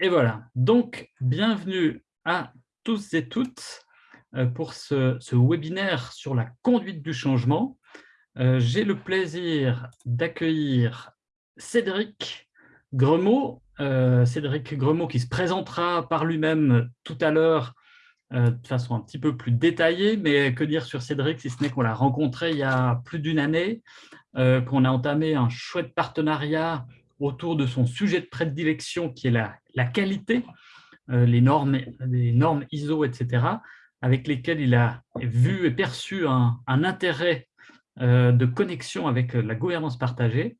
Et voilà, donc bienvenue à tous et toutes euh, pour ce, webinaire sur la conduite du changement. Euh, j'ai le plaisir d'accueillir Cédric Gremaud, euh, Cédric Gremaud qui se présentera par lui-même tout à l'heure de façon un petit peu plus détaillée, mais que dire sur Cédric si ce n'est qu'on l'a rencontré il y a plus d'une année, qu'on a entamé un chouette partenariat autour de son sujet de prédilection qui est la, la qualité, euh, les, normes, les normes ISO, etc., avec lesquelles il a vu et perçu un, intérêt euh, de connexion avec la gouvernance partagée.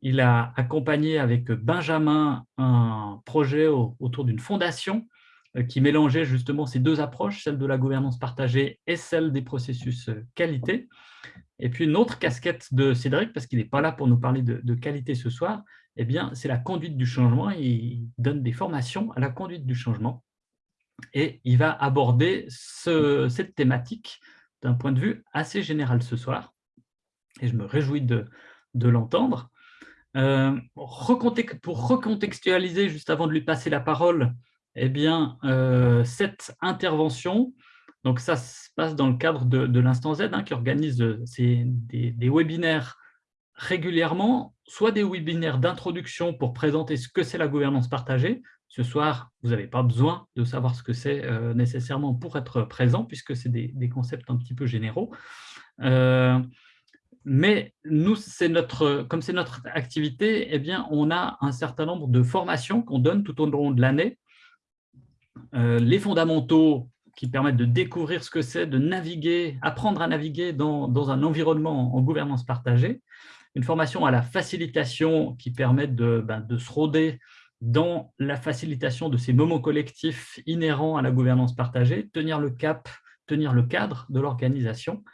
Il a accompagné avec Benjamin un projet autour d'une fondation euh, qui mélangeait justement ces deux approches, celle de la gouvernance partagée et celle des processus qualité. Et puis une autre casquette de Cédric, parce qu'il n'est pas là pour nous parler de qualité ce soir, eh bien, c'est la conduite du changement. Il donne des formations à la conduite du changement. Et il va aborder cette thématique d'un point de vue assez général ce soir. Et je me réjouis de, l'entendre. Euh, pour recontextualiser, juste avant de lui passer la parole, eh bien, euh, cette intervention, donc ça se passe dans le cadre de, l'Instant Z, hein, qui organise des webinaires régulièrement soit des webinaires d'introduction pour présenter ce que c'est la gouvernance partagée. Ce soir, vous n'avez pas besoin de savoir ce que c'est euh, nécessairement pour être présent, puisque c'est des, concepts un petit peu généraux. Euh, mais nous, notre, comme c'est notre activité, eh bien, on a un certain nombre de formations qu'on donne tout au long de l'année. Euh, les fondamentaux qui permettent de découvrir ce que c'est, de naviguer, apprendre à naviguer dans, dans un environnement en gouvernance partagée une formation à la facilitation qui permet de, ben, de se rôder dans la facilitation de ces moments collectifs inhérents à la gouvernance partagée, tenir le cap, tenir le cadre de l'organisation,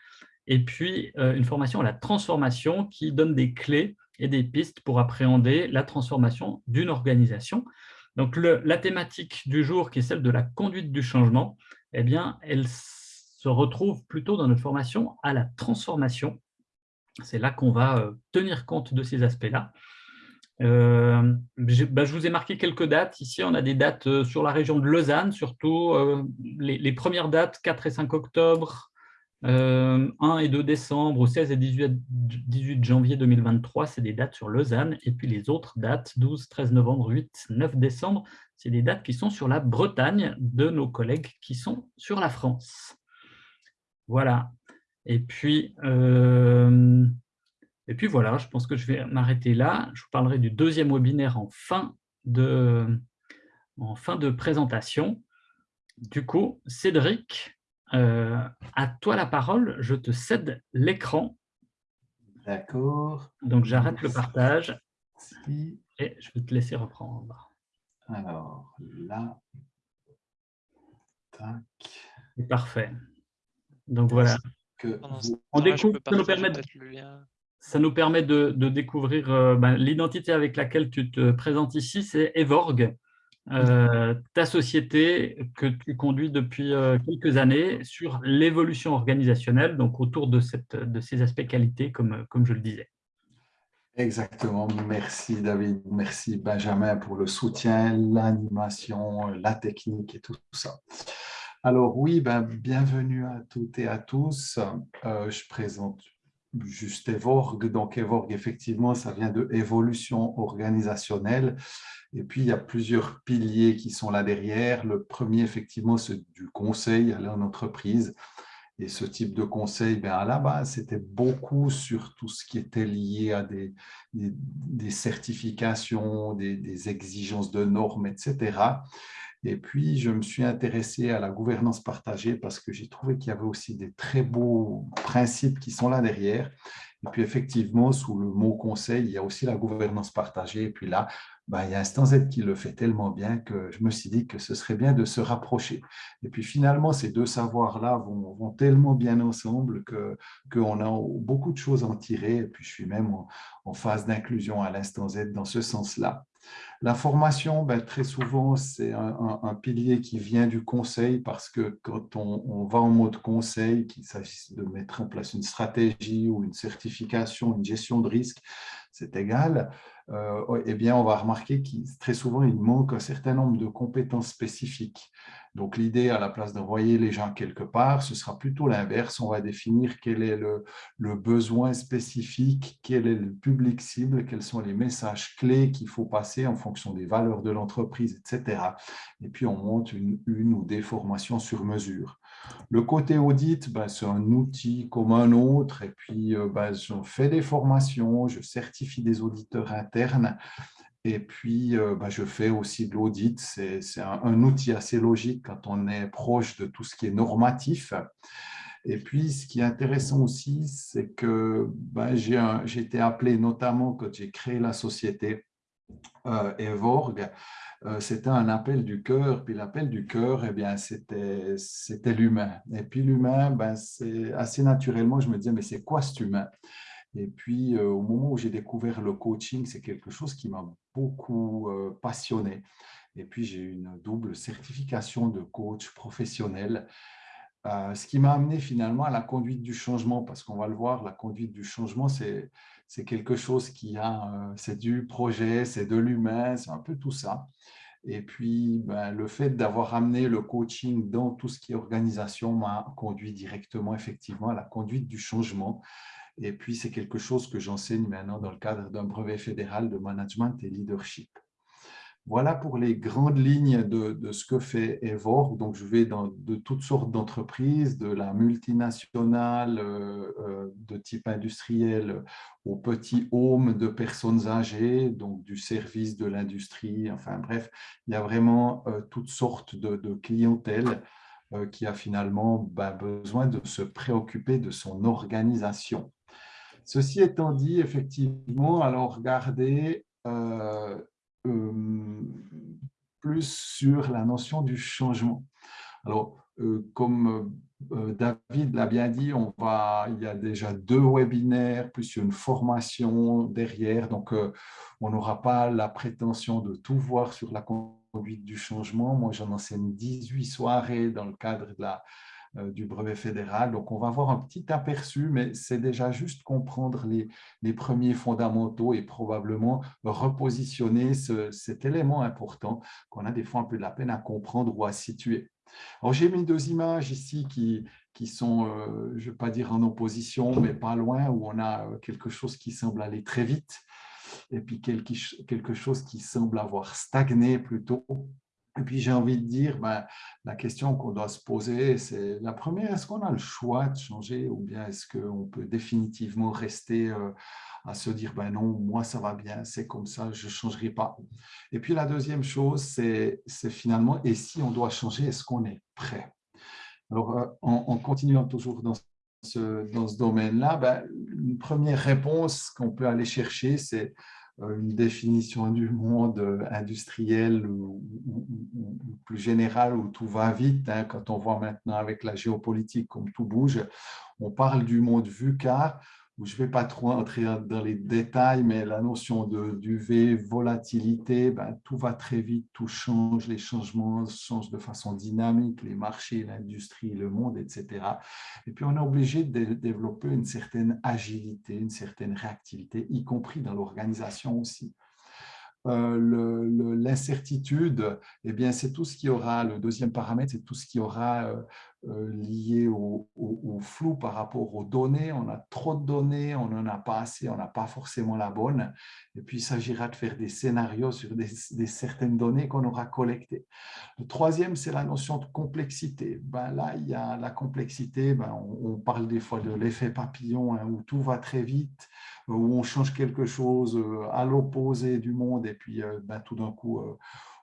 et puis euh, une formation à la transformation qui donne des clés et des pistes pour appréhender la transformation d'une organisation. Donc la thématique du jour, qui est celle de la conduite du changement, eh bien, elle se retrouve plutôt dans notre formation à la transformation, c'est là qu'on va euh, tenir compte de ces aspects-là. Euh, bah, je, vous ai marqué quelques dates. Ici, on a des dates euh, sur la région de Lausanne, surtout les, premières dates, 4 et 5 octobre, 1 et 2 décembre, 16 et 18, janvier 2023, c'est des dates sur Lausanne. Et puis les autres dates, 12, 13 novembre, 8, 9 décembre, c'est des dates qui sont sur la Bretagne de nos collègues qui sont sur la France. Voilà. Et puis, euh, et puis voilà, je pense que je vais m'arrêter là. Je vous parlerai du deuxième webinaire en fin de, en fin de présentation. Du coup, Cédric, euh, à toi la parole, je te cède l'écran. D'accord. Donc j'arrête le partage et je vais te laisser reprendre. Alors là, tac. Parfait. Donc voilà on découvre, ça nous permet, de, ça nous permet de, découvrir euh, ben, l'identité avec laquelle tu te présentes ici, c'est Evorg, euh, ta société que tu conduis depuis euh, quelques années sur l'évolution organisationnelle, donc autour de, cette, de ces aspects qualité, comme, comme je le disais. Exactement. Merci David, merci Benjamin pour le soutien, l'animation, la technique et tout ça. Alors oui, ben, bienvenue à toutes et à tous. Euh, je présente juste Evorg. Donc Evorg, effectivement, ça vient de évolution organisationnelle. Et puis, il y a plusieurs piliers qui sont là derrière. Le premier, effectivement, c'est du conseil à l'entreprise. Et ce type de conseil, ben, à la base, c'était beaucoup sur tout ce qui était lié à des, certifications, des, exigences de normes, etc. Et puis, je me suis intéressé à la gouvernance partagée parce que j'ai trouvé qu'il y avait aussi des très beaux principes qui sont là derrière. Et puis, effectivement, sous le mot conseil, il y a aussi la gouvernance partagée. Et puis là, ben, il y a Instant Z qui le fait tellement bien que je me suis dit que ce serait bien de se rapprocher. Et puis finalement, ces deux savoirs-là vont, tellement bien ensemble qu'on a beaucoup de choses à en tirer. Et puis je suis même en phase d'inclusion à l'Instant Z dans ce sens-là. La formation, ben, très souvent, c'est un, pilier qui vient du conseil parce que quand on, va en mode conseil, qu'il s'agisse de mettre en place une stratégie ou une certification, une gestion de risque, c'est égal, euh, eh bien, on va remarquer que très souvent, il manque un certain nombre de compétences spécifiques. Donc, l'idée, à la place d'envoyer les gens quelque part, ce sera plutôt l'inverse. On va définir quel est le, besoin spécifique, quel est le public cible, quels sont les messages clés qu'il faut passer en fonction des valeurs de l'entreprise, etc. Et puis, on monte une, ou des formations sur mesure. Le côté audit, ben, c'est un outil comme un autre. Et puis, ben, je fais des formations, je certifie des auditeurs internes et puis, bah, je fais aussi de l'audit. C'est un, outil assez logique quand on est proche de tout ce qui est normatif. Et puis, ce qui est intéressant aussi, c'est que bah, j'ai été appelé, notamment quand j'ai créé la société Evorg, euh, c'était un appel du cœur. Puis l'appel du cœur, eh bien, c'était l'humain. Et puis l'humain, ben, assez naturellement, je me disais, mais c'est quoi cet humain? Et puis, euh, au moment où j'ai découvert le coaching, c'est quelque chose qui m'a beaucoup euh, passionné. Et puis, j'ai une double certification de coach professionnel, euh, ce qui m'a amené finalement à la conduite du changement, parce qu'on va le voir, la conduite du changement, c'est quelque chose qui a, c'est du projet, c'est de l'humain, c'est un peu tout ça. Et puis, ben, le fait d'avoir amené le coaching dans tout ce qui est organisation m'a conduit directement, effectivement, à la conduite du changement. Et puis, c'est quelque chose que j'enseigne maintenant dans le cadre d'un brevet fédéral de management et leadership. Voilà pour les grandes lignes de, ce que fait Evor. Donc, je vais dans de toutes sortes d'entreprises, de la multinationale euh, euh, de type industriel au petit home de personnes âgées, donc du service de l'industrie. Enfin bref, il y a vraiment euh, toutes sortes de, de clientèle qui a finalement ben, besoin de se préoccuper de son organisation. Ceci étant dit, effectivement, alors regardez plus sur la notion du changement. Alors, euh, comme David l'a bien dit, on va, il y a déjà deux webinaires, plus une formation derrière, donc on n'aura pas la prétention de tout voir sur la conduite du changement. Moi, j'en enseigne 18 soirées dans le cadre de la, euh, du brevet fédéral. Donc, on va avoir un petit aperçu, mais c'est déjà juste comprendre les, les, premiers fondamentaux et probablement repositionner cet élément important qu'on a des fois un peu de la peine à comprendre ou à situer. Alors, j'ai mis deux images ici qui, qui sont, euh, je ne vais pas dire en opposition, mais pas loin, où on a euh, quelque chose qui semble aller très vite et puis quelque chose qui semble avoir stagné plutôt. Et puis j'ai envie de dire, ben, la question qu'on doit se poser, c'est la première, est-ce qu'on a le choix de changer ou bien est-ce qu'on peut définitivement rester euh, à se dire, ben non, moi ça va bien, c'est comme ça, je ne changerai pas. Et puis la deuxième chose, c'est finalement, et si on doit changer, est-ce qu'on est prêt? Alors euh, en, continuant toujours dans ce, dans ce domaine-là, ben, une première réponse qu'on peut aller chercher, c'est une définition du monde euh, industriel ou, plus général où tout va vite. Hein. quand on voit maintenant avec la géopolitique comme tout bouge, on parle du monde VUCA je ne vais pas trop entrer dans les détails, mais la notion de d'UV, volatilité, ben, tout va très vite, tout change, les changements changent de façon dynamique, les marchés, l'industrie, le monde, etc. Et puis, on est obligé de développer une certaine agilité, une certaine réactivité, y compris dans l'organisation aussi. Euh, l'incertitude, eh bien, c'est tout ce qui aura, le deuxième paramètre, c'est tout ce qui aura euh, euh, lié au, flou par rapport aux données. On a trop de données, on n'en a pas assez, on n'a pas forcément la bonne. Et puis, il s'agira de faire des scénarios sur des, certaines données qu'on aura collectées. Le troisième, c'est la notion de complexité. Ben, là, il y a la complexité, ben, on, parle des fois de l'effet papillon, hein, où tout va très vite, où on change quelque chose euh, à l'opposé du monde, et puis euh, ben, tout d'un coup,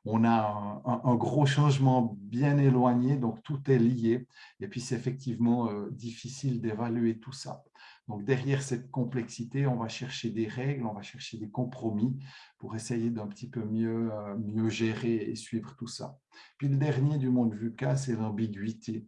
on a un, gros changement bien éloigné, donc tout est lié. Et puis, c'est effectivement euh, difficile d'évaluer tout ça. Donc, derrière cette complexité, on va chercher des règles, on va chercher des compromis pour essayer d'un petit peu mieux, euh, mieux gérer et suivre tout ça. Puis, le dernier du monde VUCA, c'est l'ambiguïté.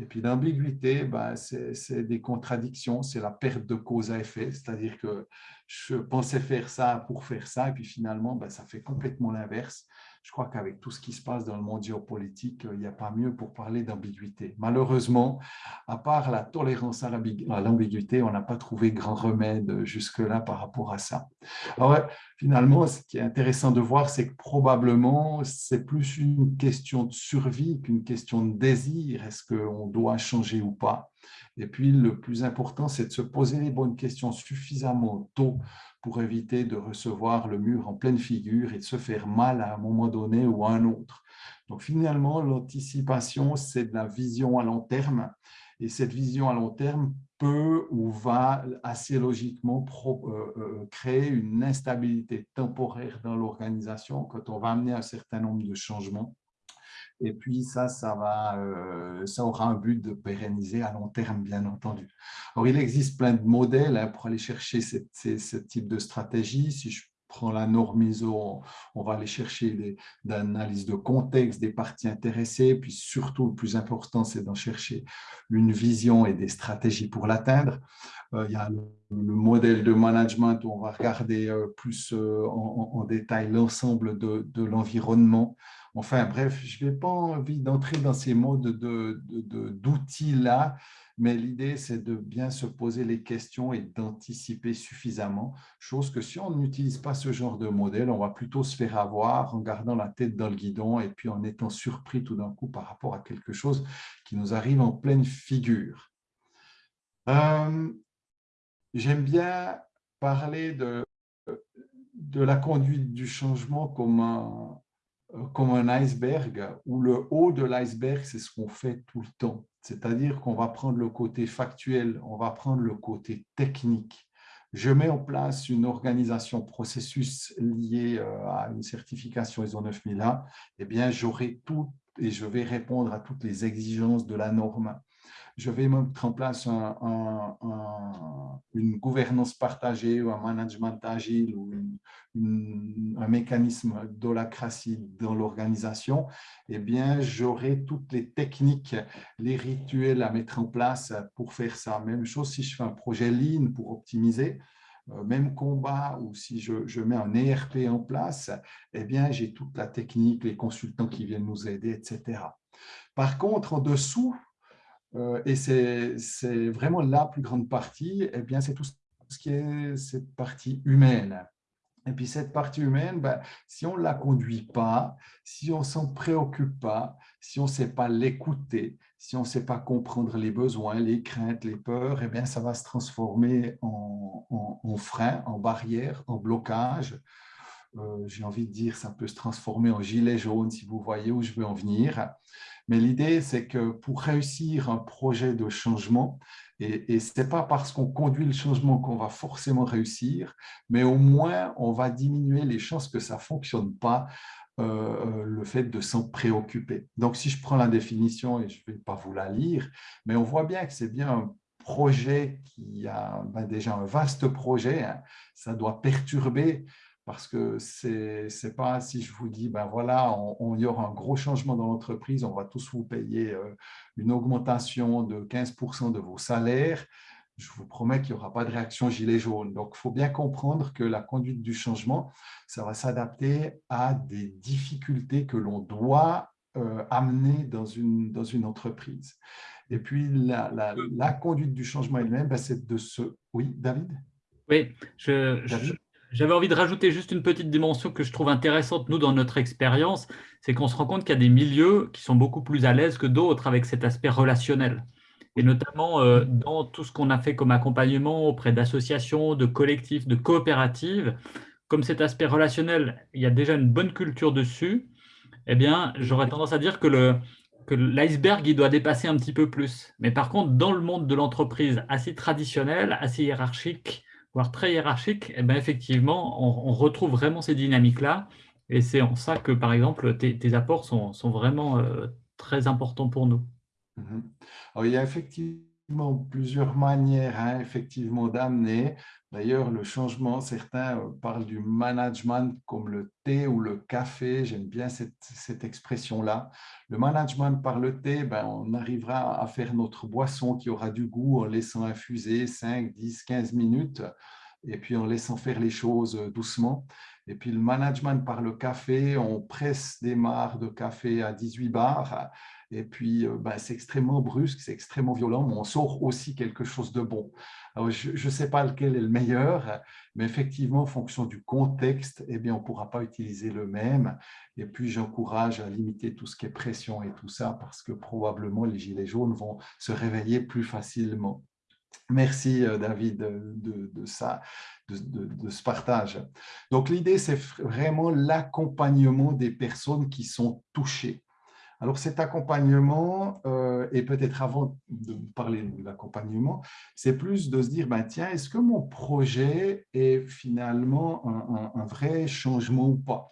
Et puis l'ambiguïté, bah, c'est des contradictions, c'est la perte de cause à effet, c'est-à-dire que je pensais faire ça pour faire ça, et puis finalement, bah, ça fait complètement l'inverse. Je crois qu'avec tout ce qui se passe dans le monde géopolitique, il n'y a pas mieux pour parler d'ambiguïté. Malheureusement, à part la tolérance à l'ambiguïté, on n'a pas trouvé grand remède jusque-là par rapport à ça. Alors, finalement, ce qui est intéressant de voir, c'est que probablement, c'est plus une question de survie qu'une question de désir. Est-ce qu'on doit changer ou pas? Et puis, le plus important, c'est de se poser les bonnes questions suffisamment tôt pour éviter de recevoir le mur en pleine figure et de se faire mal à un moment donné ou à un autre. Donc finalement, l'anticipation, c'est de la vision à long terme. Et cette vision à long terme peut ou va assez logiquement euh, euh, créer une instabilité temporaire dans l'organisation quand on va amener un certain nombre de changements. Et puis ça, euh, ça aura un but de pérenniser à long terme, bien entendu. Alors, il existe plein de modèles hein, pour aller chercher ce type de stratégie. Si je prends la norme ISO, on va aller chercher des, analyses de contexte des parties intéressées, puis surtout, le plus important, c'est d'en chercher une vision et des stratégies pour l'atteindre. Euh, il y a le, modèle de management où on va regarder euh, plus en, détail l'ensemble de l'environnement, Enfin bref, je n'ai pas envie d'entrer dans ces modes d'outils-là, mais l'idée, c'est de bien se poser les questions et d'anticiper suffisamment, chose que si on n'utilise pas ce genre de modèle, on va plutôt se faire avoir en gardant la tête dans le guidon et puis en étant surpris tout d'un coup par rapport à quelque chose qui nous arrive en pleine figure. Euh, j'aime bien parler de, de la conduite du changement comme un, comme un iceberg, où le haut de l'iceberg, c'est ce qu'on fait tout le temps. C'est-à-dire qu'on va prendre le côté factuel, on va prendre le côté technique. Je mets en place une organisation processus liée euh, à une certification ISO 9001, eh bien, j'aurai tout et je vais répondre à toutes les exigences de la norme je vais mettre en place une gouvernance partagée ou un management agile ou un mécanisme d'holacratie dans l'organisation, eh bien, j'aurai toutes les techniques, les rituels à mettre en place pour faire ça. Même chose si je fais un projet Lean pour optimiser, euh, même combat ou si je, je, mets un ERP en place, eh bien, j'ai toute la technique, les consultants qui viennent nous aider, etc. Par contre, en dessous, et c'est vraiment la plus grande partie, eh bien, c'est tout ce qui est cette partie humaine. Et puis cette partie humaine, ben, si on ne la conduit pas, si on ne s'en préoccupe pas, si on ne sait pas l'écouter, si on ne sait pas comprendre les besoins, les craintes, les peurs, eh bien, ça va se transformer en, en, frein, en barrière, en blocage. Euh, j'ai envie de dire, ça peut se transformer en gilet jaune si vous voyez où je veux en venir. Mais l'idée, c'est que pour réussir un projet de changement, et, ce n'est pas parce qu'on conduit le changement qu'on va forcément réussir, mais au moins, on va diminuer les chances que ça ne fonctionne pas, euh, euh, le fait de s'en préoccuper. Donc, si je prends la définition, et je ne vais pas vous la lire, mais on voit bien que c'est bien un projet qui a ben, déjà un vaste projet, hein. ça doit perturber parce que ce n'est pas si je vous dis, ben voilà, on, y aura un gros changement dans l'entreprise, on va tous vous payer euh, une augmentation de 15% de vos salaires, je vous promets qu'il n'y aura pas de réaction gilet jaune. Donc, il faut bien comprendre que la conduite du changement, ça va s'adapter à des difficultés que l'on doit euh, amener dans une, dans une entreprise. Et puis, la, la, conduite du changement elle-même, ben, c'est de ce… Oui, David? Oui, je, je, j'avais envie de rajouter juste une petite dimension que je trouve intéressante, nous, dans notre expérience, c'est qu'on se rend compte qu'il y a des milieux qui sont beaucoup plus à l'aise que d'autres avec cet aspect relationnel. Et notamment euh, dans tout ce qu'on a fait comme accompagnement auprès d'associations, de collectifs, de coopératives, comme cet aspect relationnel, il y a déjà une bonne culture dessus, eh bien, j'aurais tendance à dire que le, que l'iceberg, il doit dépasser un petit peu plus. Mais par contre, dans le monde de l'entreprise assez traditionnel, assez hiérarchique, très hiérarchique, eh ben effectivement, on, retrouve vraiment ces dynamiques-là. Et c'est en ça que, par exemple, tes, apports sont, sont vraiment euh, très importants pour nous. Mhm. il y a effectivement plusieurs manières hein, effectivement d'amener. D'ailleurs, le changement, certains euh, parlent du management comme le thé ou le café. J'aime bien cette, expression-là. Le management par le thé, ben, on arrivera à faire notre boisson qui aura du goût en laissant infuser 5, 10, 15 minutes et puis en laissant faire les choses doucement. Et puis le management par le café, on presse des mares de café à 18 bars. Et puis, euh, ben, c'est extrêmement brusque, c'est extrêmement violent, mais on sort aussi quelque chose de bon. Alors, je ne sais pas lequel est le meilleur, mais effectivement, en fonction du contexte, eh on ne pourra pas utiliser le même. Et puis, j'encourage à limiter tout ce qui est pression et tout ça, parce que probablement, les gilets jaunes vont se réveiller plus facilement. Merci euh, David de, ça, de, ce partage. Donc l'idée, c'est vraiment l'accompagnement des personnes qui sont touchées. Alors cet accompagnement, euh, et peut-être avant de parler de l'accompagnement, c'est plus de se dire, ben, tiens, est-ce que mon projet est finalement un, un vrai changement ou pas?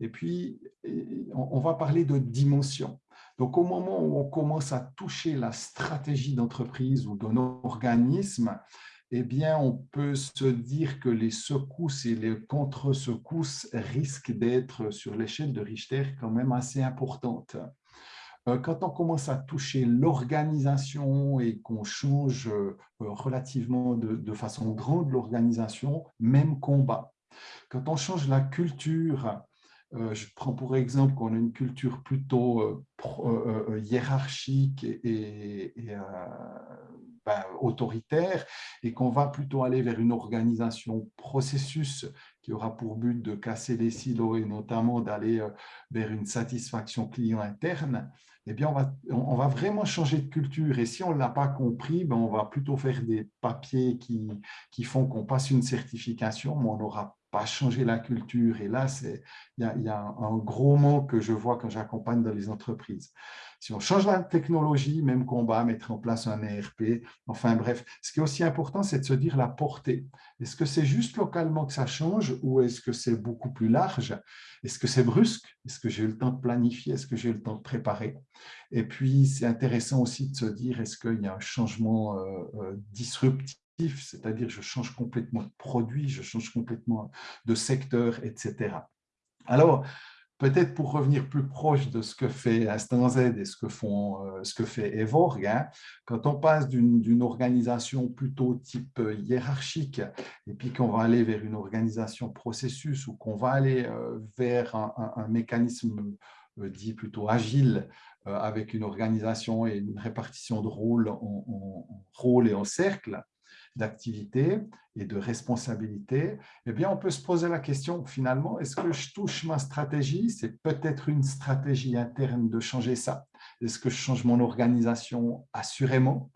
Et puis, on va parler de dimension. Donc, au moment où on commence à toucher la stratégie d'entreprise ou d'un organisme, eh bien, on peut se dire que les secousses et les contre-secousses risquent d'être sur l'échelle de Richter quand même assez importantes. Euh, quand on commence à toucher l'organisation et qu'on change euh, relativement de, façon grande l'organisation, même combat. Quand on change la culture euh, je prends pour exemple qu'on a une culture plutôt hiérarchique et, ben, autoritaire et qu'on va plutôt aller vers une organisation processus qui aura pour but de casser les silos et notamment d'aller vers une satisfaction client interne, eh bien, on va, on va vraiment changer de culture. Et si on ne l'a pas compris, ben on va plutôt faire des papiers qui, qui font qu'on passe une certification, mais on n'aura pas changer la culture. Et là, il y, a, un gros mot que je vois quand j'accompagne dans les entreprises. Si on change la technologie, même combat, mettre en place un ERP, enfin bref, ce qui est aussi important, c'est de se dire la portée. Est-ce que c'est juste localement que ça change ou est-ce que c'est beaucoup plus large? Est-ce que c'est brusque? Est-ce que j'ai eu le temps de planifier? Est-ce que j'ai eu le temps de préparer? Et puis, c'est intéressant aussi de se dire, est-ce qu'il y a un changement euh, euh, disruptif c'est-à-dire je change complètement de produit, je change complètement de secteur, etc. Alors, peut-être pour revenir plus proche de ce que fait Instant Z et ce que, font, euh, ce que fait Evorg, hein, quand on passe d'une organisation plutôt type euh, hiérarchique et puis qu'on va aller vers une organisation processus ou qu'on va aller euh, vers un, mécanisme dit plutôt agile avec une organisation et une répartition de rôles en, en rôle et en cercle, d'activité et de responsabilité, eh bien, on peut se poser la question, finalement, est-ce que je touche ma stratégie? C'est peut-être une stratégie interne de changer ça. Est-ce que je change mon organisation Assurément?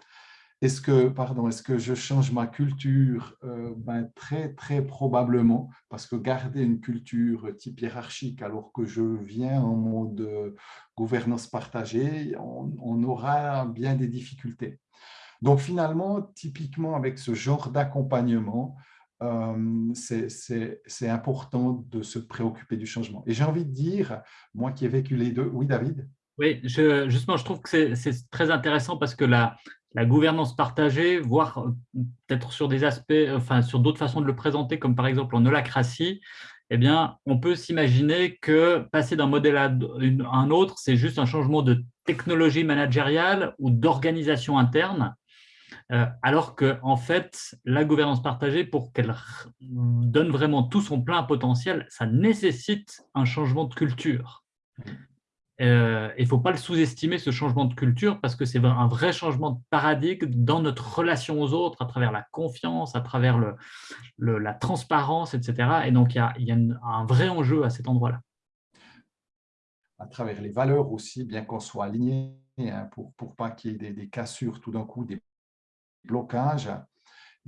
Est-ce que, pardon, est-ce que je change ma culture? Euh, ben, Très, très probablement, parce que garder une culture type hiérarchique alors que je viens en mode gouvernance partagée, on aura bien des difficultés. Donc finalement, typiquement avec ce genre d'accompagnement, euh, c'est important de se préoccuper du changement. Et j'ai envie de dire, moi qui ai vécu les deux, oui David? Oui, justement, je trouve que c'est très intéressant parce que la, la gouvernance partagée, voire euh, peut-être sur des aspects, enfin sur d'autres façons de le présenter, comme par exemple en holacratie, eh bien, on peut s'imaginer que passer d'un modèle à un autre, c'est juste un changement de technologie managériale ou d'organisation interne. Euh, alors que en fait, la gouvernance partagée, pour qu'elle donne vraiment tout son plein potentiel, ça nécessite un changement de culture. Euh, il ne faut pas le sous-estimer, ce changement de culture, parce que c'est un vrai changement de paradigme dans notre relation aux autres, à travers la confiance, à travers la transparence, etc. Et donc, il y a, un vrai enjeu à cet endroit-là. À travers les valeurs aussi, bien qu'on soit aligné, hein, pour ne pas qu'il y ait des, des cassures tout d'un coup, des blocage.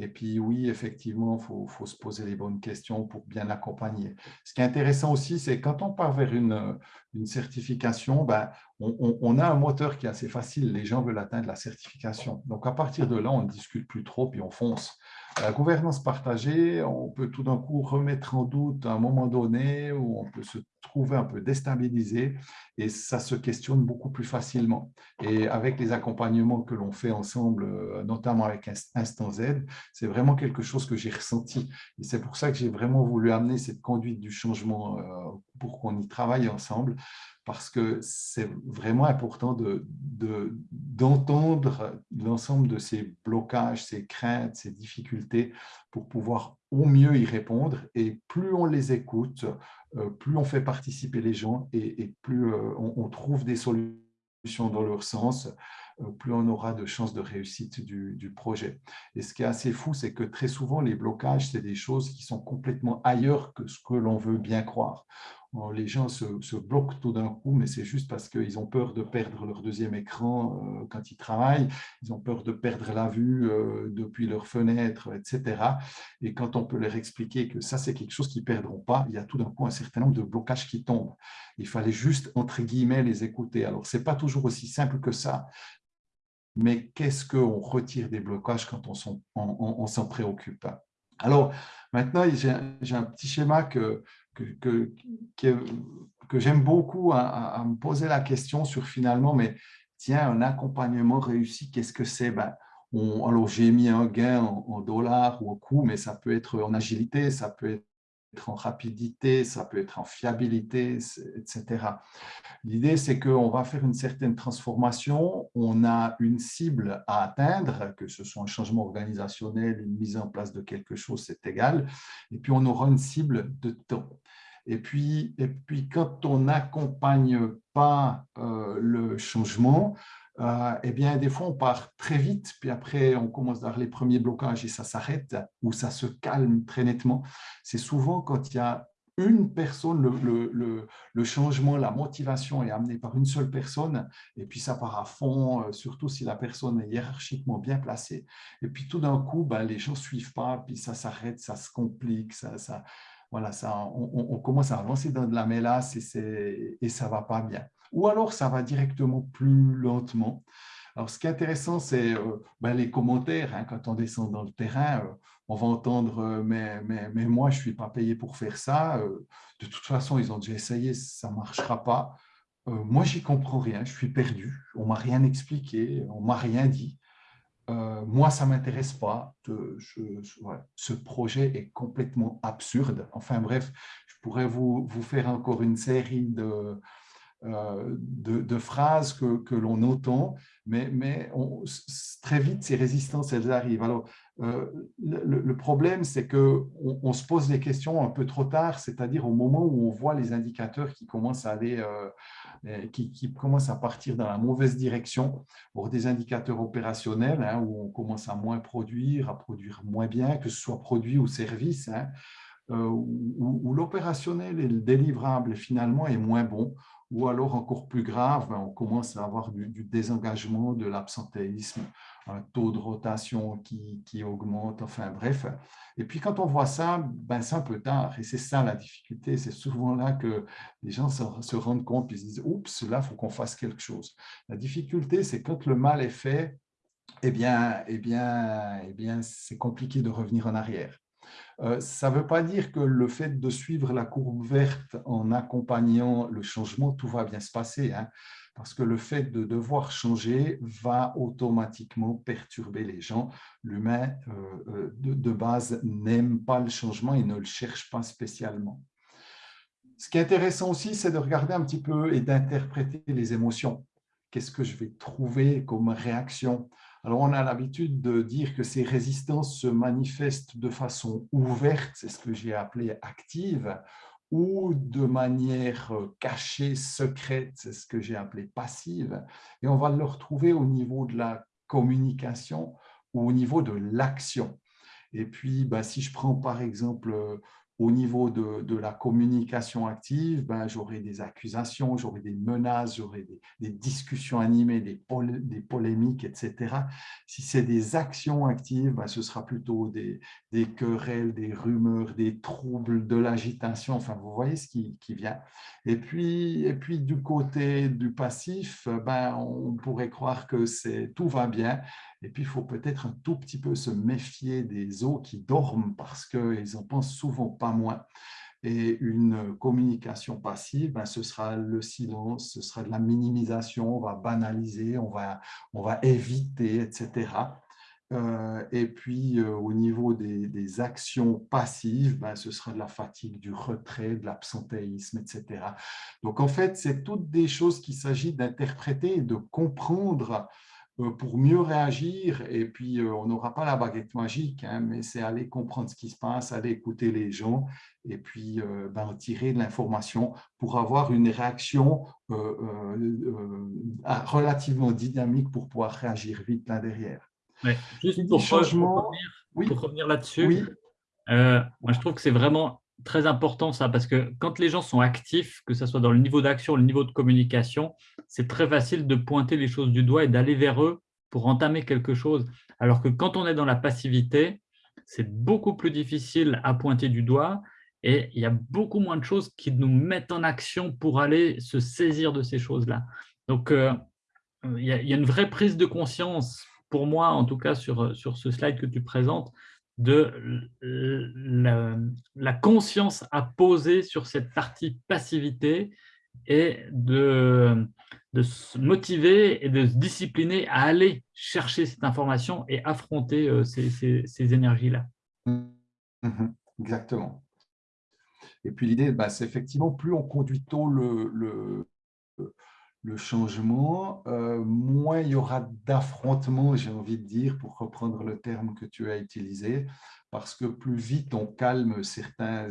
Et puis oui, effectivement, il faut, se poser les bonnes questions pour bien accompagner. Ce qui est intéressant aussi, c'est quand on part vers une, une certification, ben, on, a un moteur qui est assez facile. Les gens veulent atteindre la certification. Donc, à partir de là, on ne discute plus trop, puis on fonce. La gouvernance partagée, on peut tout d'un coup remettre en doute un moment donné où on peut se trouver un peu déstabilisé et ça se questionne beaucoup plus facilement. Et avec les accompagnements que l'on fait ensemble, euh, notamment avec Instant Z, c'est vraiment quelque chose que j'ai ressenti. Et c'est pour ça que j'ai vraiment voulu amener cette conduite du changement euh, pour qu'on y travaille ensemble parce que c'est vraiment important d'entendre de, l'ensemble de ces blocages, ces craintes, ces difficultés pour pouvoir au mieux y répondre et plus on les écoute, euh, plus on fait participer les gens et, plus euh, on, trouve des solutions dans leur sens, euh, plus on aura de chances de réussite du, du projet. Et ce qui est assez fou, c'est que très souvent, les blocages, c'est des choses qui sont complètement ailleurs que ce que l'on veut bien croire les gens se, bloquent tout d'un coup, mais c'est juste parce qu'ils ont peur de perdre leur deuxième écran euh, quand ils travaillent, ils ont peur de perdre la vue euh, depuis leur fenêtre, etc. Et quand on peut leur expliquer que ça, c'est quelque chose qu'ils ne perdront pas, il y a tout d'un coup un certain nombre de blocages qui tombent. Il fallait juste, entre guillemets, les écouter. Alors, ce n'est pas toujours aussi simple que ça, mais qu'est-ce qu'on retire des blocages quand on s'en préoccupe? Alors, maintenant, j'ai un petit schéma que, que, j'aime beaucoup à, me poser la question sur finalement, mais tiens, un accompagnement réussi, qu'est-ce que c'est? Ben, Alors, j'ai mis un gain en, dollars ou en coût, mais ça peut être en agilité, ça peut être en rapidité, ça peut être en fiabilité, etc. L'idée, c'est qu'on va faire une certaine transformation, on a une cible à atteindre, que ce soit un changement organisationnel, une mise en place de quelque chose, c'est égal, et puis on aura une cible de temps. Et puis, et puis quand on n'accompagne pas euh, le changement, euh, eh bien, des fois, on part très vite, puis après, on commence à avoir les premiers blocages et ça s'arrête ou ça se calme très nettement. C'est souvent quand il y a une personne, le, changement, la motivation est amenée par une seule personne, et puis ça part à fond, euh, surtout si la personne est hiérarchiquement bien placée. Et puis tout d'un coup, ben, les gens ne suivent pas, puis ça s'arrête, ça se complique, ça, ça, voilà, ça, on, commence à avancer dans de la mélasse et, et ça ne va pas bien. Ou alors, ça va directement plus lentement. Alors, ce qui est intéressant, c'est euh, ben, les commentaires. Hein. quand on descend dans le terrain, euh, on va entendre euh, mais, mais, mais, moi, je ne suis pas payé pour faire ça. de toute façon, ils ont déjà essayé, ça ne marchera pas. moi, j'y comprends rien, je suis perdu. On ne m'a rien expliqué, on ne m'a rien dit. Moi, ça ne m'intéresse pas. ce projet est complètement absurde. Enfin bref, je pourrais vous, vous faire encore une série de, euh, de, phrases que, l'on entend, mais, on, très vite, ces résistances, elles arrivent. Alors, euh, le, problème, c'est qu'on on se pose des questions un peu trop tard, c'est-à-dire au moment où on voit les indicateurs qui commencent à aller, euh, qui, commencent à partir dans la mauvaise direction, pour des indicateurs opérationnels, hein, où on commence à moins produire, à produire moins bien, que ce soit produit ou service, hein, où, l'opérationnel et le délivrable finalement est moins bon, ou alors encore plus grave, ben, on commence à avoir du, désengagement, de l'absentéisme, un taux de rotation qui, qui, augmente, enfin bref. Et puis quand on voit ça, ben, c'est un peu tard et c'est ça la difficulté. C'est souvent là que les gens se, rendent compte et se disent « Oups, là, il faut qu'on fasse quelque chose ». La difficulté, c'est quand le mal est fait, eh bien, eh bien, eh bien c'est compliqué de revenir en arrière. Euh, ça ne veut pas dire que le fait de suivre la courbe verte en accompagnant le changement, tout va bien se passer. Hein parce que le fait de devoir changer va automatiquement perturber les gens. L'humain, euh, euh, de, base, n'aime pas le changement et ne le cherche pas spécialement. Ce qui est intéressant aussi, c'est de regarder un petit peu et d'interpréter les émotions. Qu'est-ce que je vais trouver comme réaction Alors, on a l'habitude de dire que ces résistances se manifestent de façon ouverte, c'est ce que j'ai appelé active, ou de manière euh, cachée, secrète, c'est ce que j'ai appelé passive, et on va le retrouver au niveau de la communication ou au niveau de l'action. Et puis, bah, si je prends par exemple euh, au niveau de, la communication active, ben, j'aurai des accusations, j'aurai des menaces, j'aurai des, discussions animées, des, des, polémiques, etc. Si c'est des actions actives, ben, ce sera plutôt des, querelles, des rumeurs, des troubles, de l'agitation. Enfin, vous voyez ce qui, qui, vient. Et puis, et puis, du côté du passif, ben, on pourrait croire que tout va bien. Et puis, il faut peut-être un tout petit peu se méfier des eaux qui dorment parce qu'ils en pensent souvent pas moins. Et une communication passive, ben, ce sera le silence, ce sera de la minimisation, on va banaliser, on va, on va éviter, etc. Euh, et puis, euh, au niveau des, actions passives, ben, ce sera de la fatigue, du retrait, de l'absentéisme, etc. Donc, en fait, c'est toutes des choses qu'il s'agit d'interpréter et de comprendre pour mieux réagir. Et puis, euh, on n'aura pas la baguette magique, hein, mais c'est aller comprendre ce qui se passe, aller écouter les gens et puis euh, ben, tirer de l'information pour avoir une réaction relativement dynamique pour pouvoir réagir vite là derrière. Juste pour, changement, pour revenir, là-dessus, moi je trouve que c'est vraiment très important ça, parce que quand les gens sont actifs, que ce soit dans le niveau d'action, le niveau de communication, c'est très facile de pointer les choses du doigt et d'aller vers eux pour entamer quelque chose. Alors que quand on est dans la passivité, c'est beaucoup plus difficile à pointer du doigt et il y a beaucoup moins de choses qui nous mettent en action pour aller se saisir de ces choses-là. Donc, euh, il, y a, une vraie prise de conscience, pour moi en tout cas, sur, sur ce slide que tu présentes, de la, conscience à poser sur cette partie passivité et de, de, se motiver et de se discipliner à aller chercher cette information et affronter euh, ces, ces, énergies-là. Mhm. exactement. Et puis l'idée, bah, c'est effectivement, plus on conduit tôt le, le changement, euh, moins il y aura d'affrontements, j'ai envie de dire, pour reprendre le terme que tu as utilisé, parce que plus vite on calme certains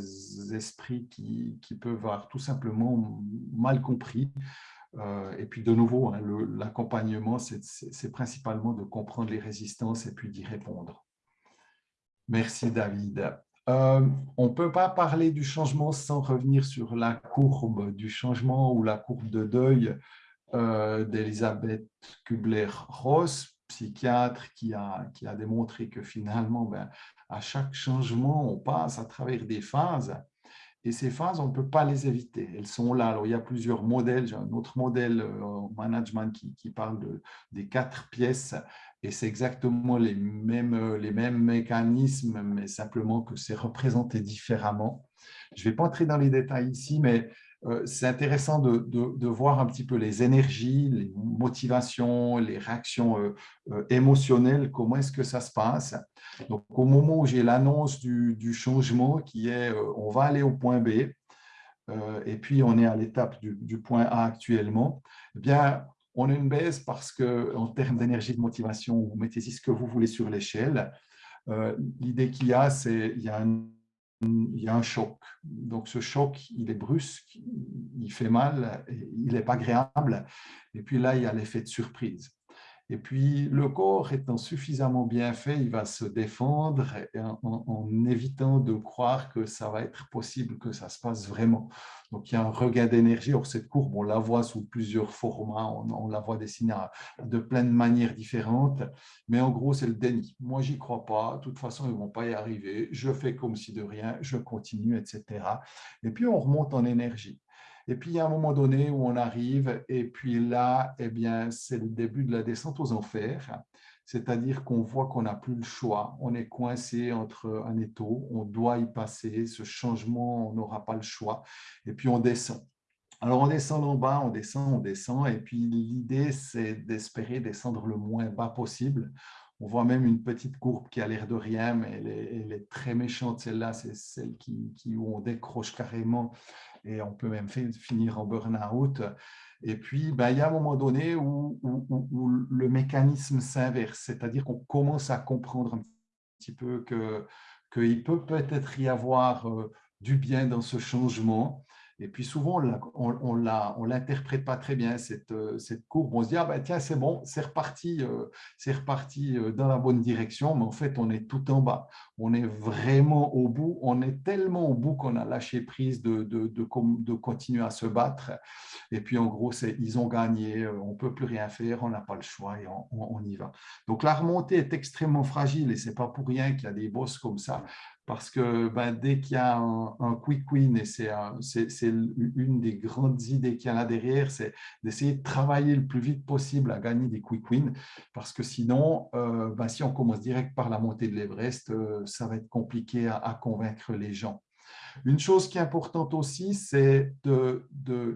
esprits qui, qui peuvent avoir tout simplement mal compris. Euh, et puis de nouveau, hein, l'accompagnement, c'est principalement de comprendre les résistances et puis d'y répondre. Merci David. Euh, on ne peut pas parler du changement sans revenir sur la courbe du changement ou la courbe de deuil euh, d'Elisabeth Kubler-Ross, psychiatre qui a, qui a démontré que finalement, ben, à chaque changement, on passe à travers des phases. Et ces phases, on ne peut pas les éviter. Elles sont là. Alors, il y a plusieurs modèles. J'ai un autre modèle euh, en management qui, parle de, des quatre pièces et c'est exactement les mêmes, euh, les mêmes mécanismes, mais simplement que c'est représenté différemment. Je ne vais pas entrer dans les détails ici, mais c'est intéressant de, de, voir un petit peu les énergies, les motivations, les réactions euh, émotionnelles, comment est-ce que ça se passe? Donc, au moment où j'ai l'annonce du, du, changement qui est on va aller au point B, et puis on est à l'étape du, du, point A actuellement, eh bien, on a une baisse parce qu'en termes d'énergie de motivation, vous mettez ce que vous voulez sur l'échelle. Euh, l'idée qu'il y a, c'est qu'il y, a un, il y a un choc. Donc, ce choc, il est brusque, il fait mal, il n'est pas agréable. Et puis là, il y a l'effet de surprise. Et puis, le corps étant suffisamment bien fait, il va se défendre en, évitant de croire que ça va être possible que ça se passe vraiment. Donc, il y a un regain d'énergie. Or, cette courbe, on la voit sous plusieurs formats, on, la voit dessinée de plein de manières différentes. Mais en gros, c'est le déni. Moi, j'y crois pas. De toute façon, ils vont pas y arriver. Je fais comme si de rien, je continue, etc. Et puis, on remonte en énergie. Et puis, il y a un moment donné où on arrive, et puis là, eh bien, c'est le début de la descente aux enfers, c'est-à-dire qu'on voit qu'on n'a plus le choix, on est coincé entre un étau, on doit y passer, ce changement, on n'aura pas le choix, et puis on descend. Alors, on descend en bas, on descend, on descend, et puis l'idée, c'est d'espérer descendre le moins bas possible. On voit même une petite courbe qui a l'air de rien, mais elle est, très méchante. Celle-là, c'est celle qui, qui, où on décroche carrément et on peut même finir en burn-out. Et puis, ben, il y a un moment donné où, le mécanisme s'inverse, c'est-à-dire qu'on commence à comprendre un petit peu qu'il peut peut-être y avoir euh, du bien dans ce changement et puis souvent, on ne l'interprète pas très bien, cette, euh, cette, courbe. On se dit, ah ben tiens, c'est bon, c'est reparti, euh, c'est reparti euh, dans la bonne direction, mais en fait, on est tout en bas. On est vraiment au bout, on est tellement au bout qu'on a lâché prise de, continuer à se battre. Et puis, en gros, ils ont gagné, on ne peut plus rien faire, on n'a pas le choix et on, on, y va. Donc, la remontée est extrêmement fragile et ce n'est pas pour rien qu'il y a des bosses comme ça parce que ben, dès qu'il y a un, quick win, et c'est une des grandes idées qu'il y a là derrière, c'est d'essayer de travailler le plus vite possible à gagner des quick wins, parce que sinon, euh, ben, si on commence direct par la montée de l'Everest, euh, ça va être compliqué à, convaincre les gens. Une chose qui est importante aussi, c'est de,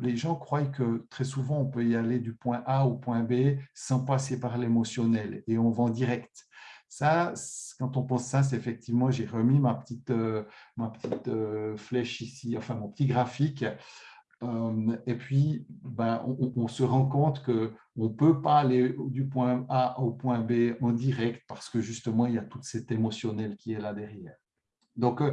les gens croient que très souvent, on peut y aller du point A au point B sans passer par l'émotionnel et on va en direct. Ça, quand on pense ça, c'est effectivement, j'ai remis ma petite, euh, ma petite euh, flèche ici, enfin mon petit graphique. Euh, et puis, ben, on, se rend compte qu'on ne peut pas aller du point A au point B en direct parce que justement, il y a tout cet émotionnel qui est là derrière. Donc,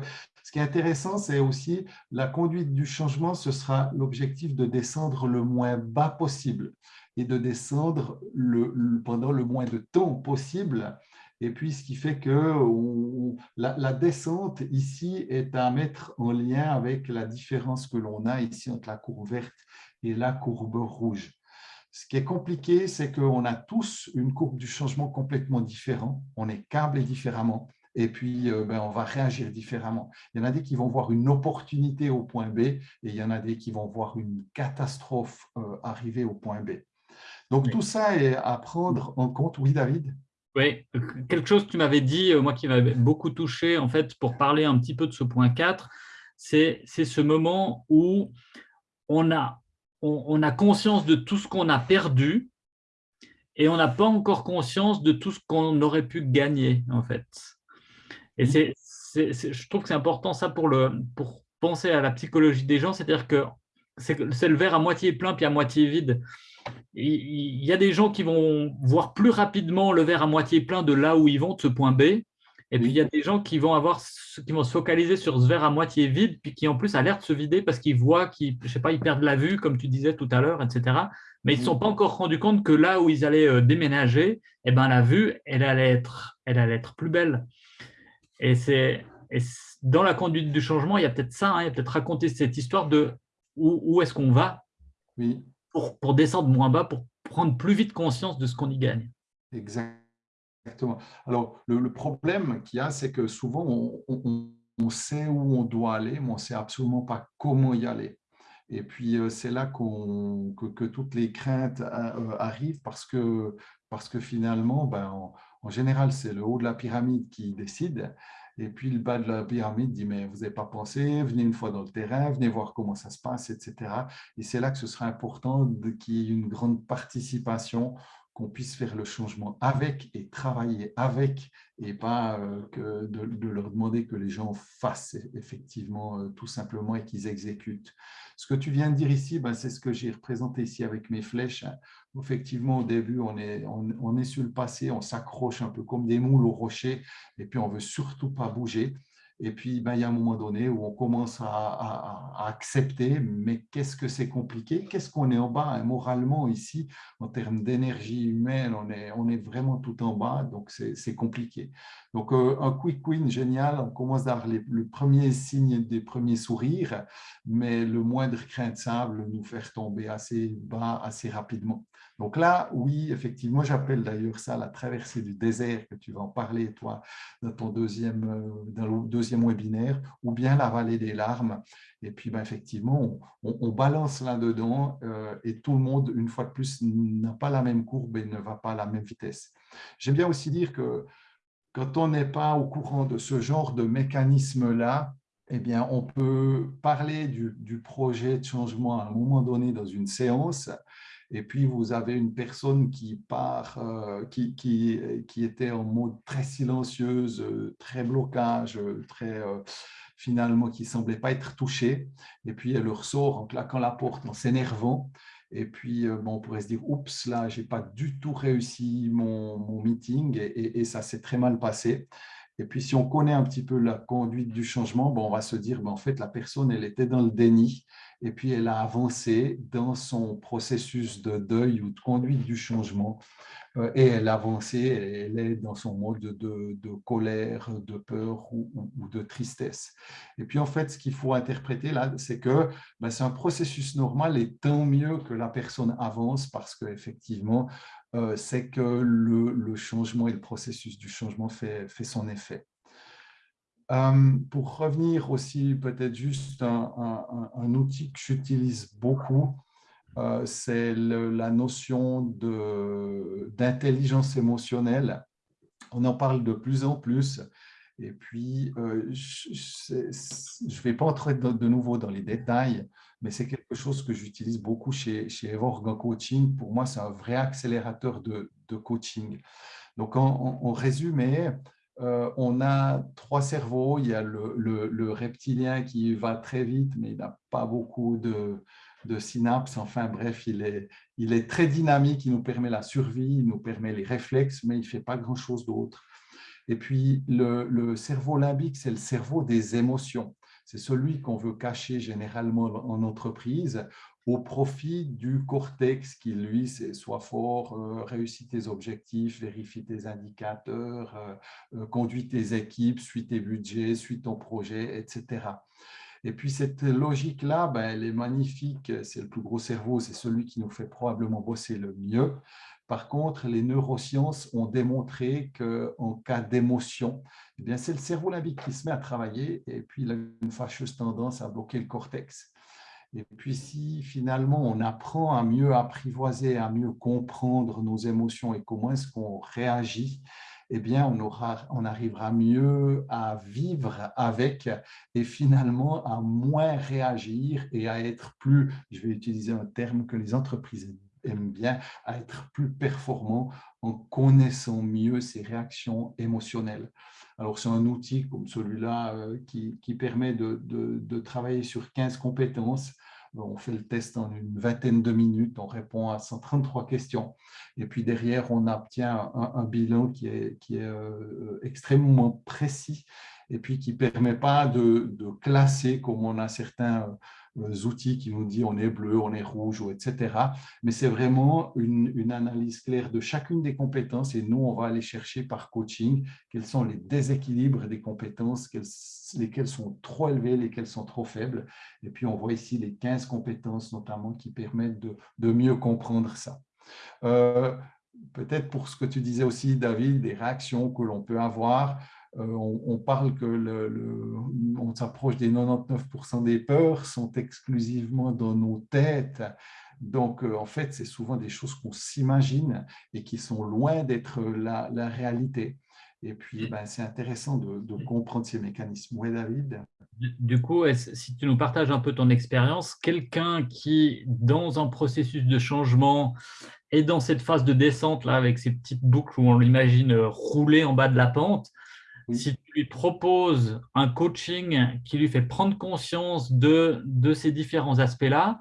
ce qui est intéressant, c'est aussi la conduite du changement, ce sera l'objectif de descendre le moins bas possible et de descendre le, pendant le moins de temps possible. Et puis, ce qui fait que la, descente ici est à mettre en lien avec la différence que l'on a ici entre la courbe verte et la courbe rouge. Ce qui est compliqué, c'est qu'on a tous une courbe du changement complètement différente. On est câblé différemment et puis euh, ben, on va réagir différemment. Il y en a des qui vont voir une opportunité au point B et il y en a des qui vont voir une catastrophe euh, arriver au point B. Donc tout ça est à prendre en compte. Oui, David? Oui, quelque chose que tu m'avais dit, euh, moi qui m'avait beaucoup touché, en fait, pour parler un petit peu de ce point 4, c'est ce moment où on a, on a conscience de tout ce qu'on a perdu et on n'a pas encore conscience de tout ce qu'on aurait pu gagner, en fait. Et mmh. c'est, je trouve que c'est important ça pour, le, pour penser à la psychologie des gens, c'est-à-dire que c'est le verre à moitié plein puis à moitié vide. Il y a des gens qui vont voir plus rapidement le verre à moitié plein de là où ils vont, de ce point B, et puis il y a des gens qui vont, avoir, qui vont se focaliser sur ce verre à moitié vide, puis qui en plus a l'air de se vider parce qu'ils voient qu'ils je sais pas, ils perdent la vue, comme tu disais tout à l'heure, etc. Mais ils ne sont pas encore rendus compte que là où ils allaient euh, déménager, eh ben, la vue, elle allait être, elle allait être plus belle. Et, c'est dans la conduite du changement, il y a peut-être ça, hein, il y a peut-être raconter cette histoire de où, est-ce qu'on va oui. Pour, descendre moins bas, pour prendre plus vite conscience de ce qu'on y gagne. Exactement. Alors, le, problème qu'il y a, c'est que souvent, on, on, sait où on doit aller, mais on ne sait absolument pas comment y aller. Et puis, euh, c'est là que, que, toutes les craintes euh, arrivent parce que, parce que finalement, ben, en général, c'est le haut de la pyramide qui décide. Et puis le bas de la pyramide dit, mais vous n'avez pas pensé, venez une fois dans le terrain, venez voir comment ça se passe, etc. Et c'est là que ce sera important qu'il y ait une grande participation qu'on puisse faire le changement avec et travailler avec et pas euh, de, leur demander que les gens fassent effectivement euh, tout simplement et qu'ils exécutent. Ce que tu viens de dire ici, ben, c'est ce que j'ai représenté ici avec mes flèches. Effectivement, au début, on est, on, est sur le passé, on s'accroche un peu comme des moules au rocher et puis on veut surtout pas bouger. Et puis, ben, il y a un moment donné où on commence à, accepter, mais qu'est-ce que c'est compliqué? Qu'est-ce qu'on est en bas hein, Moralement, ici, en termes d'énergie humaine, on est, on est vraiment tout en bas, donc c'est compliqué. Donc, euh, un quick win génial, on commence à avoir les, le premier signe des premiers sourires, mais le moindre crainte sable nous faire tomber assez bas assez rapidement. Donc là, oui, effectivement, j'appelle d'ailleurs ça la traversée du désert, que tu vas en parler, toi, dans ton deuxième, euh, webinaire, ou bien la vallée des larmes. Et puis, ben, effectivement, on, balance là-dedans euh, et tout le monde, une fois de plus, n'a pas la même courbe et ne va pas à la même vitesse. J'aime bien aussi dire que quand on n'est pas au courant de ce genre de mécanisme-là, eh bien, on peut parler du, du, projet de changement à un moment donné dans une séance, et puis vous avez une personne qui part, euh, qui, qui, qui, était en mode très silencieuse, très blocage, très euh, finalement qui semblait pas être touchée, et puis elle ressort en claquant la porte, en s'énervant, et puis euh, bon, on pourrait se dire, oups, là, j'ai pas du tout réussi mon, mon meeting, et, et, ça s'est très mal passé. Et puis, si on connaît un petit peu la conduite du changement, bon, on va se dire, ben, en fait, la personne, elle était dans le déni et puis elle a avancé dans son processus de deuil ou de conduite du changement euh, et elle a avancé, elle est dans son mode de, colère, de peur ou, de tristesse. Et puis en fait, ce qu'il faut interpréter là, c'est que ben, c'est un processus normal et tant mieux que la personne avance parce qu'effectivement, c'est que le, changement et le processus du changement fait, son effet. Euh, pour revenir aussi, peut-être juste un, outil que j'utilise beaucoup, euh, c'est la notion d'intelligence émotionnelle. On en parle de plus en plus. Et puis, euh, je ne vais pas entrer de, nouveau dans les détails, mais c'est quelque chose que j'utilise beaucoup chez, chez Evorg Coaching. Pour moi, c'est un vrai accélérateur de, coaching. Donc, en, résumé, euh, on a trois cerveaux. Il y a le, reptilien qui va très vite, mais il n'a pas beaucoup de, de synapses. Enfin bref, il est, il est très dynamique, il nous permet la survie, il nous permet les réflexes, mais il ne fait pas grand-chose d'autre. Et puis, le, le cerveau limbique, c'est le cerveau des émotions. C'est celui qu'on veut cacher généralement en entreprise au profit du cortex qui, lui, c'est soit fort, euh, réussit tes objectifs, vérifie tes indicateurs, euh, euh, conduit tes équipes, suit tes budgets, suit ton projet, etc. Et puis cette logique-là, ben, elle est magnifique, c'est le plus gros cerveau, c'est celui qui nous fait probablement bosser le mieux. Par contre, les neurosciences ont démontré qu'en cas d'émotion, eh c'est le cerveau limbique qui se met à travailler et puis il a une fâcheuse tendance à bloquer le cortex. Et puis si finalement on apprend à mieux apprivoiser, à mieux comprendre nos émotions et comment est-ce qu'on réagit, eh bien on, aura, on arrivera mieux à vivre avec et finalement à moins réagir et à être plus, je vais utiliser un terme que les entreprises aiment bien, à être plus performant en connaissant mieux ces réactions émotionnelles. Alors, c'est un outil comme celui-là euh, qui, permet de, de, travailler sur 15 compétences. On fait le test en une vingtaine de minutes, on répond à 133 questions. Et puis derrière, on obtient un, bilan qui est, qui est euh, extrêmement précis et puis qui ne permet pas de, de, classer comme on a certains outils qui nous disent on est bleu, on est rouge, ou etc. Mais c'est vraiment une, analyse claire de chacune des compétences et nous, on va aller chercher par coaching quels sont les déséquilibres des compétences, lesquelles sont trop élevées, lesquelles sont trop faibles. Et puis, on voit ici les 15 compétences notamment qui permettent de, mieux comprendre ça. Euh, peut-être pour ce que tu disais aussi, David, des réactions que l'on peut avoir. Euh, on, parle que le, on s'approche des 99% des peurs sont exclusivement dans nos têtes. Donc, euh, en fait, c'est souvent des choses qu'on s'imagine et qui sont loin d'être la, réalité. Et puis, ben, c'est intéressant de, comprendre ces mécanismes. Oui, David Du coup, si tu nous partages un peu ton expérience, quelqu'un qui, dans un processus de changement, est dans cette phase de descente, là, avec ces petites boucles où on l'imagine rouler en bas de la pente, si tu lui proposes un coaching qui lui fait prendre conscience de, de ces différents aspects-là,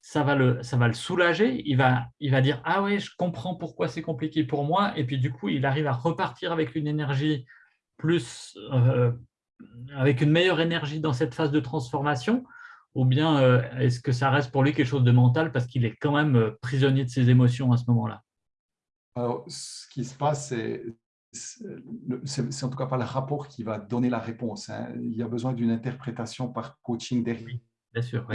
ça va, le, ça va le soulager. Il va, il va dire « Ah oui, je comprends pourquoi c'est compliqué pour moi. » Et puis du coup, il arrive à repartir avec une énergie plus… Euh, avec une meilleure énergie dans cette phase de transformation ou bien euh, est-ce que ça reste pour lui quelque chose de mental parce qu'il est quand même euh, prisonnier de ses émotions à ce moment-là? Alors, ce qui se passe, c'est en tout cas pas le rapport qui va donner la réponse. Hein. Il y a besoin d'une interprétation par coaching derrière. bien sûr.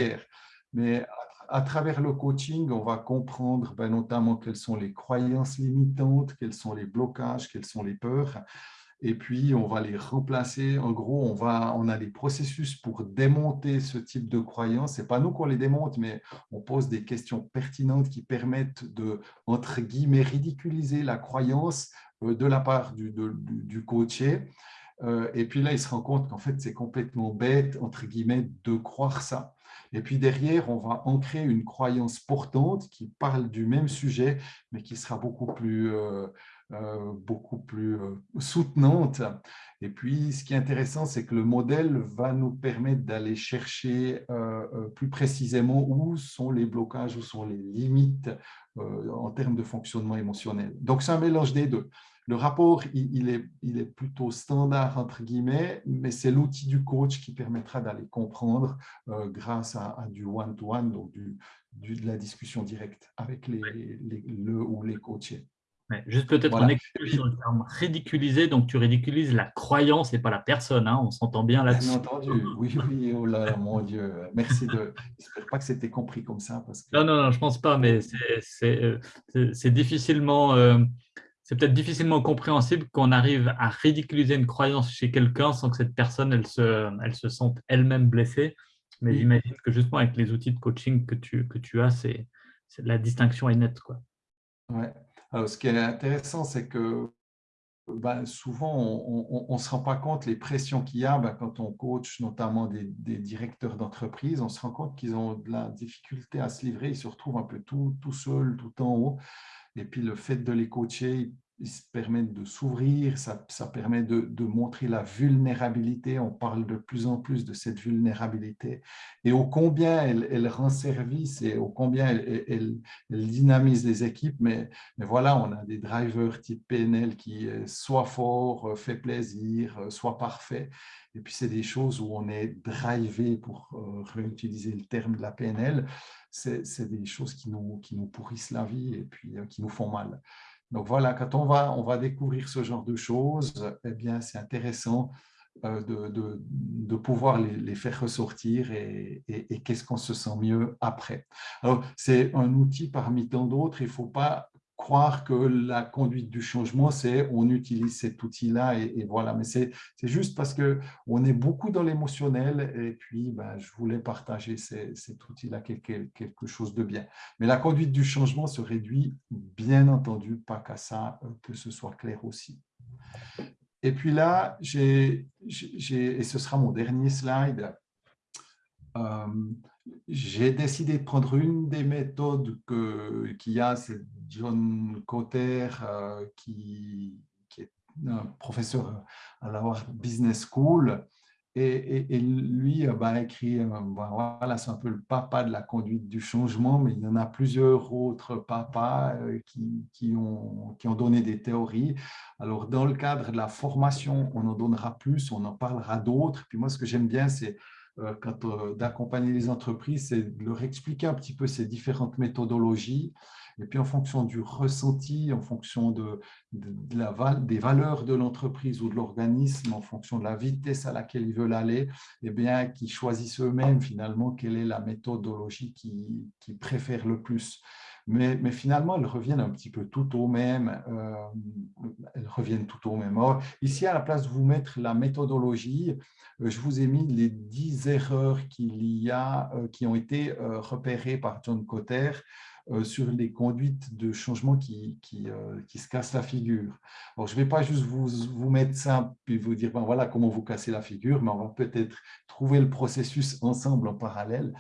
Mais à, travers le coaching, on va comprendre ben, notamment quelles sont les croyances limitantes, quels sont les blocages, quelles sont les peurs. Et puis, on va les remplacer. En gros, on, va, on a des processus pour démonter ce type de croyances. Ce n'est pas nous qu'on les démonte, mais on pose des questions pertinentes qui permettent de, entre guillemets, ridiculiser la croyance de la part du, du, coaché. Euh, et puis là, il se rend compte qu'en fait, c'est complètement bête, entre guillemets, de croire ça. Et puis derrière, on va ancrer une croyance portante qui parle du même sujet, mais qui sera beaucoup plus, euh, beaucoup plus soutenante. Et puis, ce qui est intéressant, c'est que le modèle va nous permettre d'aller chercher plus précisément où sont les blocages, où sont les limites en termes de fonctionnement émotionnel. Donc, c'est un mélange des deux. Le rapport, il, est, il est plutôt standard, entre guillemets, mais c'est l'outil du coach qui permettra d'aller comprendre euh, grâce à, du one-to-one, donc du, de la discussion directe avec les, le ou les coachés. juste peut-être un sur le terme ridiculiser, donc tu ridiculises la croyance et pas la personne, hein, on s'entend bien là-dessus. Bien entendu, oui, oui, oh là, mon Dieu, merci de… J'espère pas que c'était compris comme ça. Parce que... Non, non, non, je pense pas, mais c'est euh, difficilement… Euh, c'est peut-être difficilement compréhensible qu'on arrive à ridiculiser une croyance chez quelqu'un sans que cette personne elle se, elle se sente elle-même blessée. Mais j'imagine que justement avec les outils de coaching que tu, que tu as, c'est la distinction est nette. Quoi. Ouais. Alors, ce qui est intéressant, c'est que ben, souvent, on ne se rend pas compte les pressions qu'il y a ben, quand on coach notamment des, des directeurs d'entreprise. On se rend compte qu'ils ont de la difficulté à se livrer. Ils se retrouvent un peu tout, tout seuls, tout en haut. Et puis, le fait de les coacher, permettent de s'ouvrir, ça, permet de, montrer la vulnérabilité. On parle de plus en plus de cette vulnérabilité et au combien elle, rend service et au combien elle, elle, dynamise les équipes. Mais, mais voilà, on a des drivers type PNL qui soit fort, fait plaisir, soit parfait. Et puis, c'est des choses où on est drivé, pour euh, réutiliser le terme de la PNL, c'est des choses qui nous, qui nous pourrissent la vie et puis euh, qui nous font mal. Donc voilà, quand on va, on va découvrir ce genre de choses, eh bien, c'est intéressant euh, de, de, de, pouvoir les, faire ressortir et, et, et qu'est-ce qu'on se sent mieux après. C'est un outil parmi tant d'autres, il ne faut pas croire que la conduite du changement, c'est on utilise cet outil-là et, voilà. Mais c'est juste parce qu'on est beaucoup dans l'émotionnel et puis ben, je voulais partager cet outil-là, quelque, quelque chose de bien. Mais la conduite du changement se réduit, bien entendu, pas qu'à ça, euh, que ce soit clair aussi. Et puis là, j'ai, et ce sera mon dernier slide, j'ai décidé de prendre une des méthodes qu'il y a, c'est John Cotter, euh, qui, est un professeur à la Business School, et, lui bah, a écrit, euh, bah, voilà, c'est un peu le papa de la conduite du changement, mais il y en a plusieurs autres papas euh, qui, ont, qui ont donné des théories. Alors, dans le cadre de la formation, on en donnera plus, on en parlera d'autres. Puis moi, ce que j'aime bien, c'est euh, euh, d'accompagner les entreprises, c'est de leur expliquer un petit peu ces différentes méthodologies. Et puis, en fonction du ressenti, en fonction des valeurs de l'entreprise ou de l'organisme, en fonction de la vitesse à laquelle ils veulent aller, eh bien, qu'ils choisissent eux-mêmes finalement quelle est la méthodologie qu'ils qui préfèrent le plus. Mais, finalement, elles reviennent un petit peu tout au même. Euh, elles reviennent tout au même. ici, à la place de vous mettre la méthodologie, euh, je vous ai mis les 10 erreurs qu'il y a, euh, qui ont été euh, repérées par John Cotter sur les conduites de changement qui, qui, qui, se cassent la figure. Alors, je ne vais pas juste vous, vous mettre ça puis vous dire, ben voilà comment vous cassez la figure, mais on va peut-être trouver le processus ensemble en parallèle.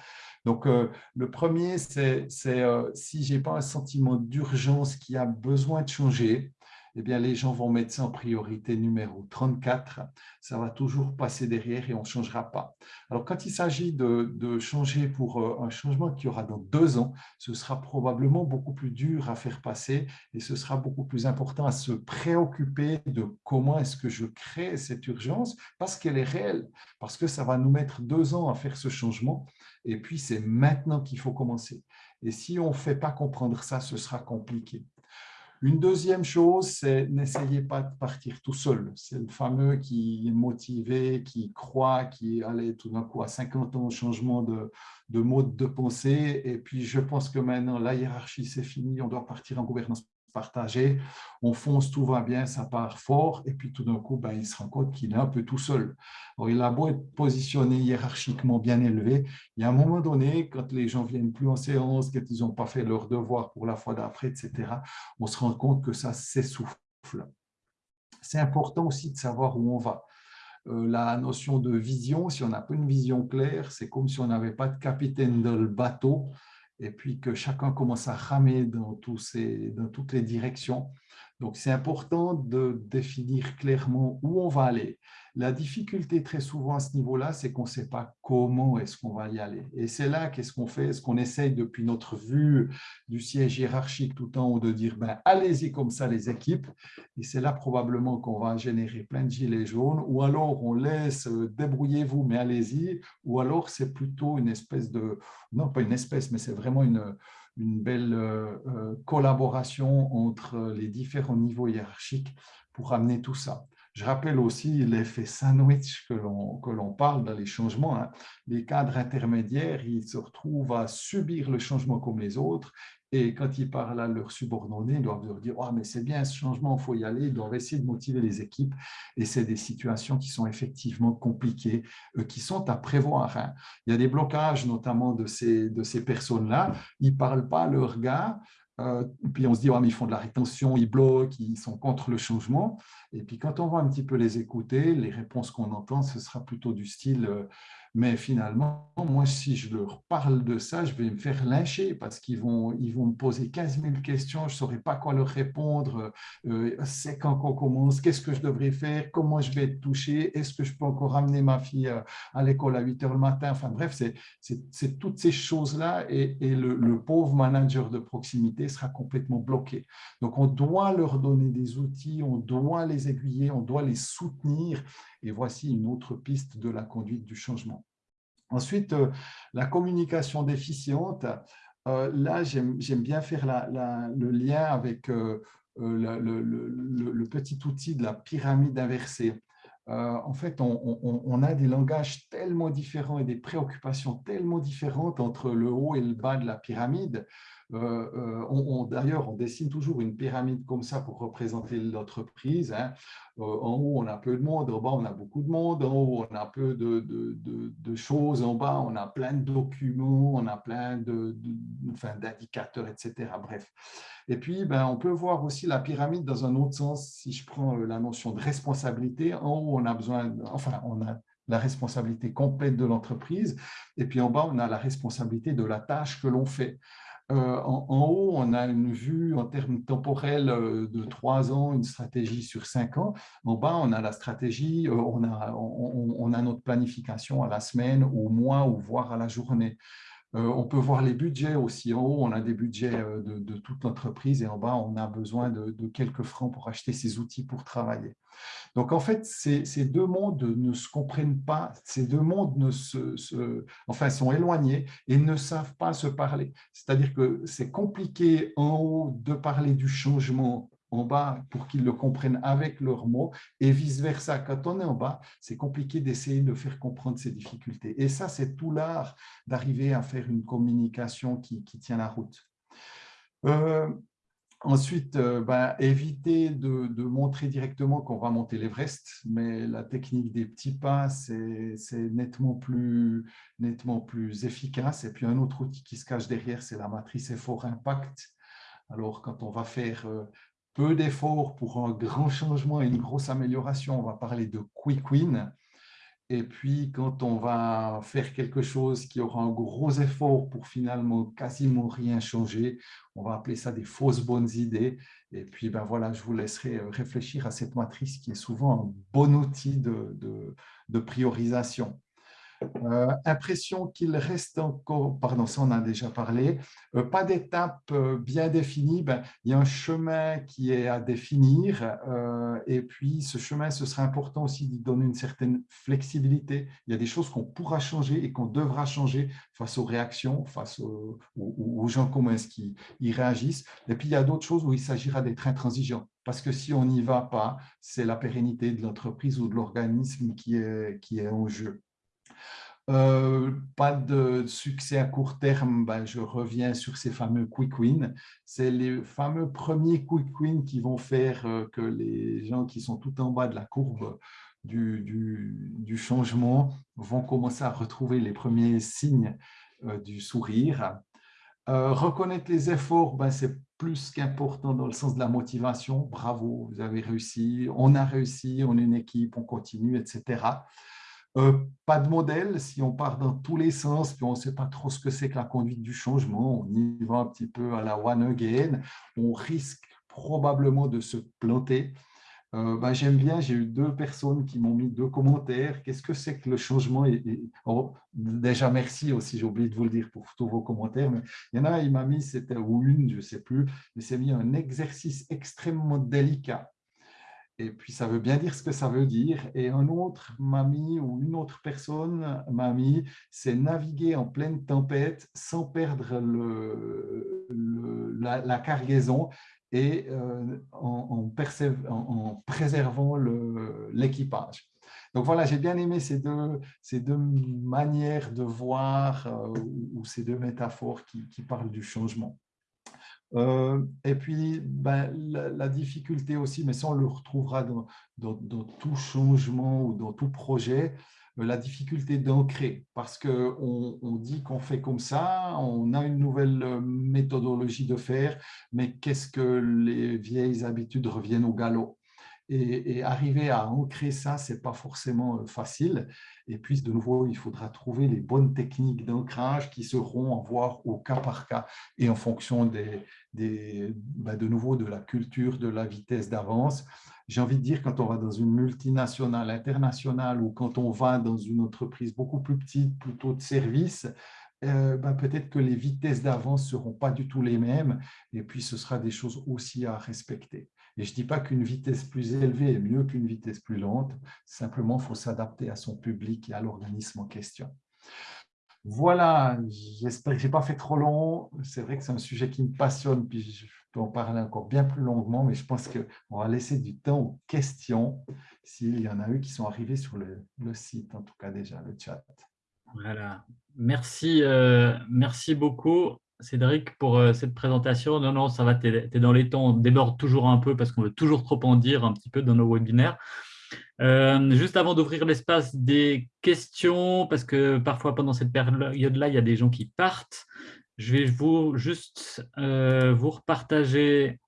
Donc, le premier, c'est si je n'ai pas un sentiment d'urgence qui a besoin de changer, eh bien, les gens vont mettre ça en priorité numéro 34. Ça va toujours passer derrière et on ne changera pas. Alors, quand il s'agit de, changer pour euh, un changement qui aura dans deux ans, ce sera probablement beaucoup plus dur à faire passer et ce sera beaucoup plus important à se préoccuper de comment est-ce que je crée cette urgence parce qu'elle est réelle, parce que ça va nous mettre deux ans à faire ce changement et puis c'est maintenant qu'il faut commencer. Et si on ne fait pas comprendre ça, ce sera compliqué. Une deuxième chose, c'est n'essayez pas de partir tout seul. C'est le fameux qui est motivé, qui croit, qui allait tout d'un coup à 50 ans au changement de, de mode de pensée. Et puis, je pense que maintenant, la hiérarchie, c'est fini, on doit partir en gouvernance partagé, on fonce, tout va bien, ça part fort, et puis tout d'un coup, ben, il se rend compte qu'il est un peu tout seul. Il a beau être positionné hiérarchiquement bien élevé, il y a un moment donné, quand les gens viennent plus en séance, quand ils n'ont pas fait leur devoir pour la fois d'après, etc., on se rend compte que ça s'essouffle. C'est important aussi de savoir où on va. Euh, la notion de vision, si on n'a pas une vision claire, c'est comme si on n'avait pas de capitaine dans le bateau, et puis que chacun commence à ramer dans, toutes les directions. Donc, c'est important de définir clairement où on va aller. La difficulté très souvent à ce niveau-là, c'est qu'on ne sait pas comment est-ce qu'on va y aller. Et c'est là qu'est-ce qu'on fait Est-ce qu'on essaye depuis notre vue du siège hiérarchique tout en haut de dire ben, allez-y comme ça les équipes Et c'est là probablement qu'on va générer plein de gilets jaunes ou alors on laisse euh, débrouillez-vous mais allez-y ou alors c'est plutôt une espèce de, non pas une espèce mais c'est vraiment une, une belle euh, euh, collaboration entre les différents niveaux hiérarchiques pour amener tout ça. Je rappelle aussi l'effet sandwich que l'on parle dans les changements. Hein. Les cadres intermédiaires, ils se retrouvent à subir le changement comme les autres et quand ils parlent à leurs subordonnés, ils doivent leur dire oh, mais c'est bien ce changement, il faut y aller ». Ils doivent essayer de motiver les équipes et c'est des situations qui sont effectivement compliquées, euh, qui sont à prévoir. Hein. Il y a des blocages notamment de ces, de ces personnes-là. Ils ne parlent pas à leurs gars, euh, puis on se dit, oh, mais ils font de la rétention, ils bloquent, ils sont contre le changement. Et puis quand on va un petit peu les écouter, les réponses qu'on entend, ce sera plutôt du style, euh, Mais finalement, moi, si je leur parle de ça, je vais me faire lyncher parce qu'ils vont, ils vont me poser 15 000 questions, je ne saurais pas quoi leur répondre. Euh, c'est quand qu'on commence, qu'est-ce que je devrais faire, comment je vais être touché, est-ce que je peux encore amener ma fille euh, à l'école à 8 heures le matin? Enfin bref, c'est toutes ces choses-là et, le, le pauvre manager de proximité sera complètement bloqué. Donc, on doit leur donner des outils, on doit les aiguiller, on doit les soutenir et voici une autre piste de la conduite du changement. Ensuite, euh, la communication déficiente. Euh, là, j'aime bien faire le lien avec euh, le, petit outil de la pyramide inversée. en fait, on, a des langages tellement différents et des préoccupations tellement différentes entre le haut et le bas de la pyramide euh, euh, D'ailleurs, on dessine toujours une pyramide comme ça pour représenter l'entreprise. Hein. Euh, en haut, on a peu de monde, en bas, on a beaucoup de monde, en haut, on a peu de, choses, en bas, on a plein de documents, on a plein d'indicateurs, etc. Bref. Et puis, ben, on peut voir aussi la pyramide dans un autre sens. Si je prends la notion de responsabilité, en haut, on a besoin, enfin, on a la responsabilité complète de l'entreprise, et puis en bas, on a la responsabilité de la tâche que l'on fait. Euh, en, haut, on a une vue en termes temporels euh, de trois ans, une stratégie sur cinq ans. En bas, on a la stratégie, euh, on a, on a notre planification à la semaine, au mois ou voire à la journée. Euh, on peut voir les budgets aussi. En haut, on a des budgets euh, de, toute l'entreprise et en bas, on a besoin de, quelques francs pour acheter ces outils pour travailler. Donc, en fait, ces, deux mondes ne se comprennent pas, ces deux mondes ne se, enfin, sont éloignés et ne savent pas se parler. C'est-à-dire que c'est compliqué en haut de parler du changement en bas pour qu'ils le comprennent avec leurs mots et vice-versa. Quand on est en bas, c'est compliqué d'essayer de faire comprendre ces difficultés. Et ça, c'est tout l'art d'arriver à faire une communication qui, tient la route. Euh, ensuite, euh, ben, éviter de, de, montrer directement qu'on va monter l'Everest, mais la technique des petits pas, c'est nettement plus, nettement plus efficace. Et puis, un autre outil qui se cache derrière, c'est la matrice effort-impact. Alors, quand on va faire euh, peu d'efforts pour un grand changement et une grosse amélioration, on va parler de quick win. Et puis, quand on va faire quelque chose qui aura un gros effort pour finalement quasiment rien changer, on va appeler ça des fausses bonnes idées. Et puis, ben voilà, je vous laisserai euh, réfléchir à cette matrice qui est souvent un bon outil de, de priorisation. Euh, impression qu'il reste encore, pardon, ça on a déjà parlé, euh, pas d'étape euh, bien définie, ben, il y a un chemin qui est à définir et puis ce chemin, ce sera important aussi d'y donner une certaine flexibilité. Il y a des choses qu'on pourra changer et qu'on devra changer face aux réactions, face aux, gens, comment est-ce qu'ils réagissent. Et puis il y a d'autres choses où il s'agira d'être intransigeant parce que si on n'y va pas, c'est la pérennité de l'entreprise ou de l'organisme qui est en jeu. Euh, pas de succès à court terme, ben, je reviens sur ces fameux quick wins. C'est les fameux premiers quick wins qui vont faire euh, que les gens qui sont tout en bas de la courbe du, changement vont commencer à retrouver les premiers signes euh, du sourire. reconnaître les efforts, ben, c'est plus qu'important dans le sens de la motivation. Bravo, vous avez réussi, on a réussi, on est une équipe, on continue, etc. Euh, pas de modèle, si on part dans tous les sens, puis on ne sait pas trop ce que c'est que la conduite du changement, on y va un petit peu à la one again, on risque probablement de se planter. Euh, ben, J'aime bien, j'ai eu deux personnes qui m'ont mis deux commentaires. Qu'est-ce que c'est que le changement oh, Déjà, merci aussi, j'ai oublié de vous le dire pour tous vos commentaires. Mais il y en a, il m'a mis, c'était ou une, je ne sais plus, mais c'est mis un exercice extrêmement délicat et puis ça veut bien dire ce que ça veut dire. Et un autre mamie ou une autre personne mamie, c'est naviguer en pleine tempête sans perdre la, cargaison et euh, en, préservant l'équipage. Donc voilà, j'ai bien aimé ces deux, ces deux manières de voir euh, ou, ces deux métaphores qui parlent du changement. Euh, et puis, ben, la, difficulté aussi, mais ça on le retrouvera dans, tout changement ou dans tout projet, euh, la difficulté d'ancrer, parce qu'on on dit qu'on fait comme ça, on a une nouvelle euh, méthodologie de faire, mais qu'est-ce que les vieilles habitudes reviennent au galop? Et, arriver à ancrer ça, ce n'est pas forcément facile. Et puis, de nouveau, il faudra trouver les bonnes techniques d'ancrage qui seront à voir au cas par cas et en fonction des, bah, de nouveau de la culture, de la vitesse d'avance. J'ai envie de dire, quand on va dans une multinationale internationale ou quand on va dans une entreprise beaucoup plus petite, plutôt de service, euh, bah, peut-être que les vitesses d'avance ne seront pas du tout les mêmes et puis ce sera des choses aussi à respecter. Et je ne dis pas qu'une vitesse plus élevée est mieux qu'une vitesse plus lente, simplement il faut s'adapter à son public et à l'organisme en question. Voilà, j'espère que je n'ai pas fait trop long. C'est vrai que c'est un sujet qui me passionne, puis je peux en parler encore bien plus longuement, mais je pense qu'on va laisser du temps aux questions, s'il y en a eu qui sont arrivés sur le, site, en tout cas déjà, le chat. Voilà, merci, euh, beaucoup. Cédric, pour euh, cette présentation. Non, non, ça va, tu es, dans les temps, on déborde toujours un peu parce qu'on veut toujours trop en dire un petit peu dans nos webinaires. Euh, juste avant d'ouvrir l'espace des questions, parce que parfois pendant cette période-là, il y a des gens qui partent, je vais vous juste euh, vous repartager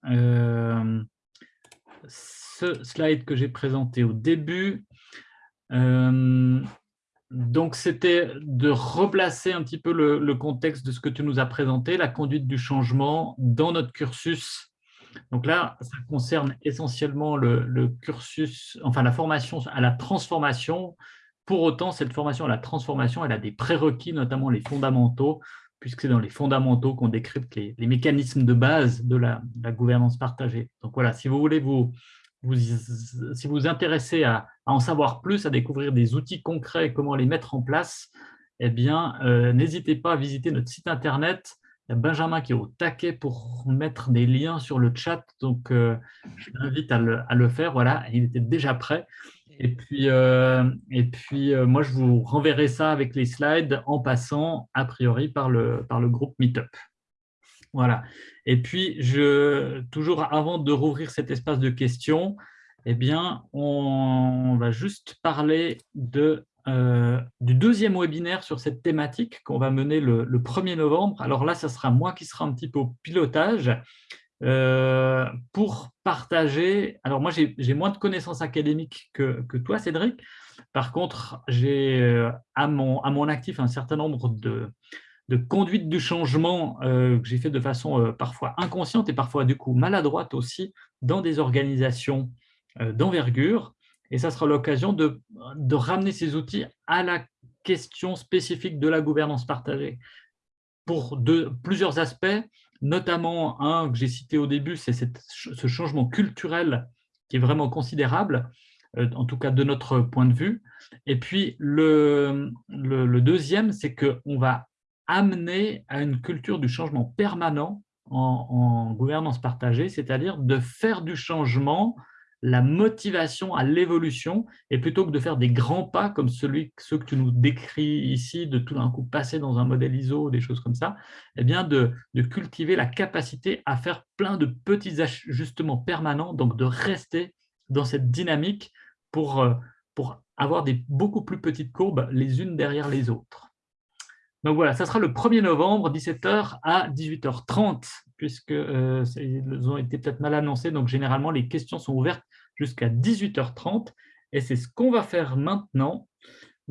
ce slide que j'ai présenté au début donc, c'était de replacer un petit peu le, contexte de ce que tu nous as présenté, la conduite du changement dans notre cursus. Donc là, ça concerne essentiellement le, cursus, enfin la formation à la transformation. Pour autant, cette formation à la transformation, elle a des prérequis, notamment les fondamentaux, puisque c'est dans les fondamentaux qu'on décrypte les, mécanismes de base de la, gouvernance partagée. Donc voilà, si vous voulez vous, intéressez à, en savoir plus, à découvrir des outils concrets et comment les mettre en place, eh bien, euh, n'hésitez pas à visiter notre site internet. Benjamin qui est au taquet pour mettre des liens sur le chat, donc euh, je l'invite à le, faire. Voilà, il était déjà prêt. Et puis, euh, puis moi, je vous renverrai ça avec les slides en passant, a priori, par le, par groupe Meetup. Voilà. Et puis, toujours avant de rouvrir cet espace de questions, eh bien, on va juste parler de, euh, du deuxième webinaire sur cette thématique qu'on va mener le, 1er novembre. Alors là, ce sera moi qui sera un petit peu au pilotage euh, pour partager. Alors moi, j'ai moins de connaissances académiques que, toi, Cédric. Par contre, j'ai euh, à, mon, à mon actif un certain nombre de, de du changement que j'ai fait de façon parfois inconsciente et parfois du coup maladroite aussi dans des organisations d'envergure. Et ça sera l'occasion de, ramener ces outils à la question spécifique de la gouvernance partagée pour plusieurs aspects, notamment un que j'ai cité au début, c'est ce changement culturel qui est vraiment considérable, en tout cas de notre point de vue. Et puis le deuxième, c'est qu'on va amener à une culture du changement permanent en, gouvernance partagée, c'est-à-dire de faire du changement la motivation à l'évolution, et plutôt que de faire des grands pas comme celui, ceux que tu nous décris ici, de tout d'un coup passer dans un modèle ISO, des choses comme ça, eh bien de, cultiver la capacité à faire plein de petits ajustements permanents, donc de rester dans cette dynamique pour, euh, pour avoir des beaucoup plus petites courbes les unes derrière les autres. Donc voilà, ça sera le 1er novembre, 17h à 18h30, puisque euh, ils ont été peut-être mal annoncés, donc généralement les questions sont ouvertes jusqu'à 18h30. Et c'est ce qu'on va faire maintenant.